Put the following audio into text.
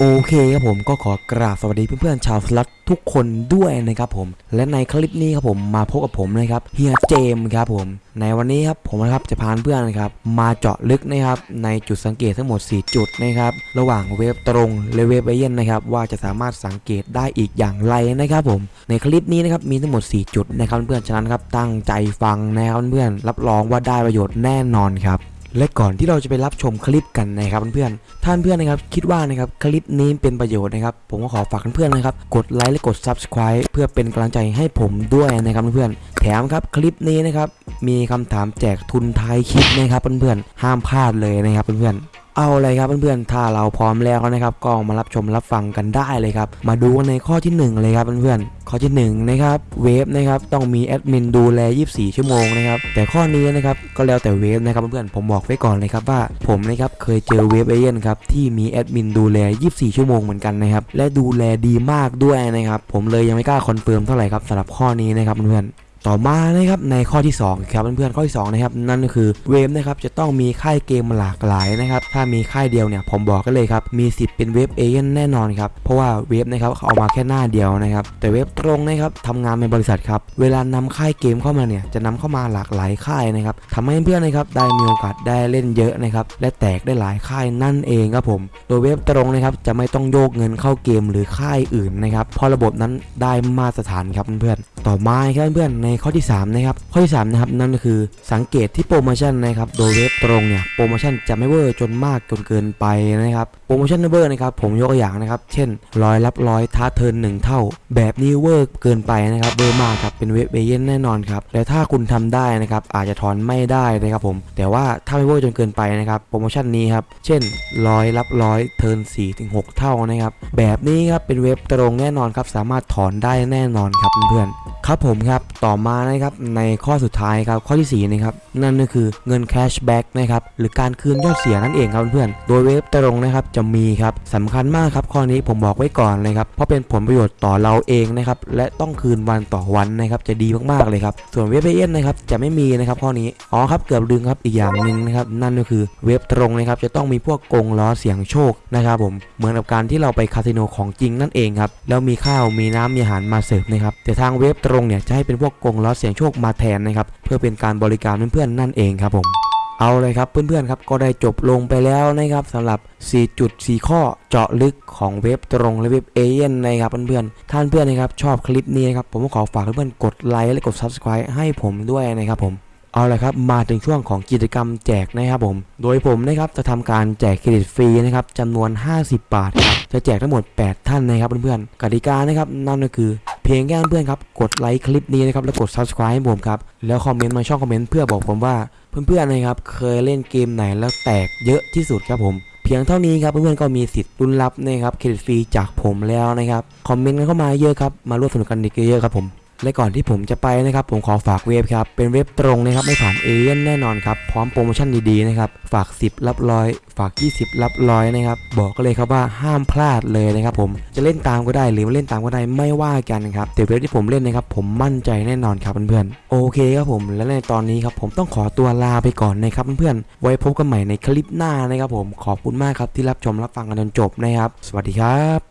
โอเคครับผมก็ขอกราบสวัสดีเพื่อนๆชาวสลัดทุกคนด้วยนะครับผมและในคลิปนี้ครับผมมาพบกับผมนะครับเฮียเจมครับผมในวันนี้ครับผมนะครับจะพาเพื่อนนะครับมาเจาะลึกนะครับในจุดสังเกตทั้งหมด 4 จุดนะครับระหว่างเว็บตรงและเว็บเอเย่นนะครับว่าจะสามารถสังเกตได้อีกอย่างไรนะครับผมในคลิปนี้นะครับมีทั้งหมด 4 จุดนะครับเพื่อนๆฉะนั้นครับตั้งใจฟังนะครับเพื่อนรับรองว่าได้ประโยชน์แน่นอนครับ และก่อนที่เราจะไปรับชมคลิปกันนะครับเพื่อนๆท่านเพื่อนนะครับคิดว่านะครับคลิปนี้เป็นประโยชน์นะครับ ผมก็ขอฝากเพื่อนๆนะครับ กดไลค์และกด Subscribe เพื่อเป็นกำลังใจให้ผมด้วยนะครับเพื่อนๆแถมครับคลิปนี้นะครับมีคำถามแจกทุนท้ายคลิปนะครับเพื่อนๆห้ามพลาดเลยนะครับเพื่อนๆ เอาเลยครับเพื่อนๆ ถ้าเราพร้อมแล้วนะครับก็มารับชมรับฟังกันได้เลยครับ มาดูกันในข้อที่ 1 เลยครับเพื่อนๆ ข้อที่1นะครับเวฟนะครับต้องมีแอดมินดูแล 24 ชั่วโมงนะครับแต่ข้อนี้นะครับก็แล้วแต่เว็บนะครับเพื่อนๆ ผมบอกไว้ก่อนเลยครับว่าผมนะครับเคยเจอเว็บเอเย่นต์ครับที่มีแอดมินดูแล 24 ชั่วโมงเหมือนกันนะครับและดูแลดีมากด้วยนะครับผมเลยยังไม่กล้าคอนเฟิร์มเท่าไหร่ครับสำหรับข้อนี้นะครับเพื่อนๆ ต่อมานะครับในข้อที่2ครับเพื่อนๆข้อที่2นะครับนั่นก็คือเว็บนะครับจะต้องมีค่ายเกมหลากหลายนะครับถ้ามีค่ายเดียวเนี่ยผมบอกกันเลยครับมีสิทธิ์เป็นเว็บเอเย่นต์แน่นอนครับเพราะว่าเว็บนะครับเขาเอามาแค่หน้าเดียวนะครับแต่เว็บตรงนะครับทำงานในบริษัทครับเวลานำค่ายเกมเข้ามาเนี่ยจะนำเข้ามาหลากหลายค่ายนะครับทำให้เพื่อนนะครับได้มีโอกาสได้เล่นเยอะนะครับและแตกได้หลายค่ายนั่นเองครับผมโดยเว็บตรงนะครับจะไม่ต้องโยกเงินเข้าเกมหรือค่ายอื่นนะครับเพราะระบบนั้นได้มาตรฐานครับเพื่อนๆต่อมาครับเพื่อนๆในข้อที่สามนะครับข้อที่3นะครับนั่นก็คือสังเกตที่โปรโมชั่นนะครับโดยเว็บตรงเนี่ยโปรโมชั่นจะไม่เวอร์จนมากจนเกินไปนะครับโปรโมชั่นเวอร์นะครับผมยกตัวอย่างนะครับ เช่นร้อยรับร้อยท้า turn หนึ่งเท่า แบบนี้เวอร์เกินไปนะครับเวอร์มากครับเป็นเว็บเอเย่นต์แน่นอนครับและถ้าคุณทำได้นะครับอาจจะถอนไม่ได้นะครับผม แต่ว่าถ้าไม่เวอร์จนเกินไปนะครับโปรโมชั่นนี้ครับเช่นร้อยรับร้อย turn 4ถึง6เท่านะครับแบบนี้ครับเป็นเว็บตรงแน่นอนครับสามารถถอนได้แน่นอนครับเพื่อนๆครับผมครับต่อมานะครับในข้อสุดท้ายครับข้อที่4นะครับนั่นก็คือเงิน cashback นะครับหรือการคืนยอดเสียนั่นเองครับเพื่อนๆโดยเว็บตรงนะครับจะมีครับสำคัญมากครับข้อนี้ผมบอกไว้ก่อนเลยครับเพราะเป็นผลประโยชน์ต่อเราเองนะครับและต้องคืนวันต่อวันนะครับจะดีมากๆเลยครับส่วนเว็บเอเย่นต์นะครับจะไม่มีนะครับข้อนี้อ๋อครับเกือบลืมครับอีกอย่างหนึ่งนะครับนั่นก็คือเว็บตรงนะครับจะต้องมีพวกกงล้อเสี่ยงโชคนะครับผมเหมือนกับการที่เราไปคาสิโนของจริงนั่นเองครับแล้วมีข้าวมีน้ำมีอาหารมาเสิร์ฟนะครับแต่ทางเว็บตรงเนี่ยจะให้เป็นพวกกงล้อเสี่ยงโชคมาแทนนะครับเพื่อเป็นการบริการเพื่อนๆนั่นเองครับผมเอาเลยครับเพื่อนๆครับก็ได้จบลงไปแล้วนะครับสำหรับ 4.4 ข้อเจาะลึกของเว็บตรงและเว็บเอเย่นนะครับเพื่อนๆท่านเพื่อนนะครับชอบคลิปนี้นครับผมก็ขอฝากเพื่อนๆกดไลค์และกด Subscribe ให้ผมด้วยนะครับผมเอาละครับมาถึงช่วงของกิจกรรมแจกนะครับผม โดยผมนะครับจะทำการแจกเครดิตฟรีนะครับจำนวน 50 บาทครับจะแจกทั้งหมด 8 ท่านนะครับเพื่อนๆกติกานะครับนั่นก็คือ พียงแค่เพื่อนครับกดไลค์คลิปนี้นะครับแล้วกด subscribe ให้ผมครับแล้วคอมเมนต์มาช่องคอมเมนต์เพื่อบอกผมว่าเพื่อนๆนะครับเคยเล่นเกมไหนแล้วแตกเยอะที่สุดครับผม เพียงเท่านี้ครับเพื่อนๆก็มีสิทธิ์รุ่นรับนะครับเครดิตฟรีจากผมแล้วนะครับคอมเมนต์กันเข้ามาเยอะครับมาร่วมสนุกกันอีกเยอะๆครับผม และก่อนที่ผมจะไปนะครับ ผมขอฝากเว็บครับ เป็นเว็บตรงนะครับไม่ผ่านเอเย่นแน่นอนครับ พร้อมโปรโมชั่นดีๆนะครับ ฝาก 10 รับร้อย ฝาก 20 รับร้อยนะครับ บอกก็เลยครับว่าห้ามพลาดเลยนะครับผมจะเล่นตามก็ได้หรือไม่เล่นตามก็ได้ไม่ว่ากันครับแต่เว็บที่ผมเล่นนะครับ ผมมั่นใจแน่นอนครับเพื่อนๆโอเคครับผมและในตอนนี้ครับผมต้องขอตัวลาไปก่อนนะครับเพื่อนๆไว้พบกันใหม่ในคลิปหน้านะครับผมขอบคุณมากครับที่รับชมรับฟังกันจนจบนะครับ สวัสดีครับ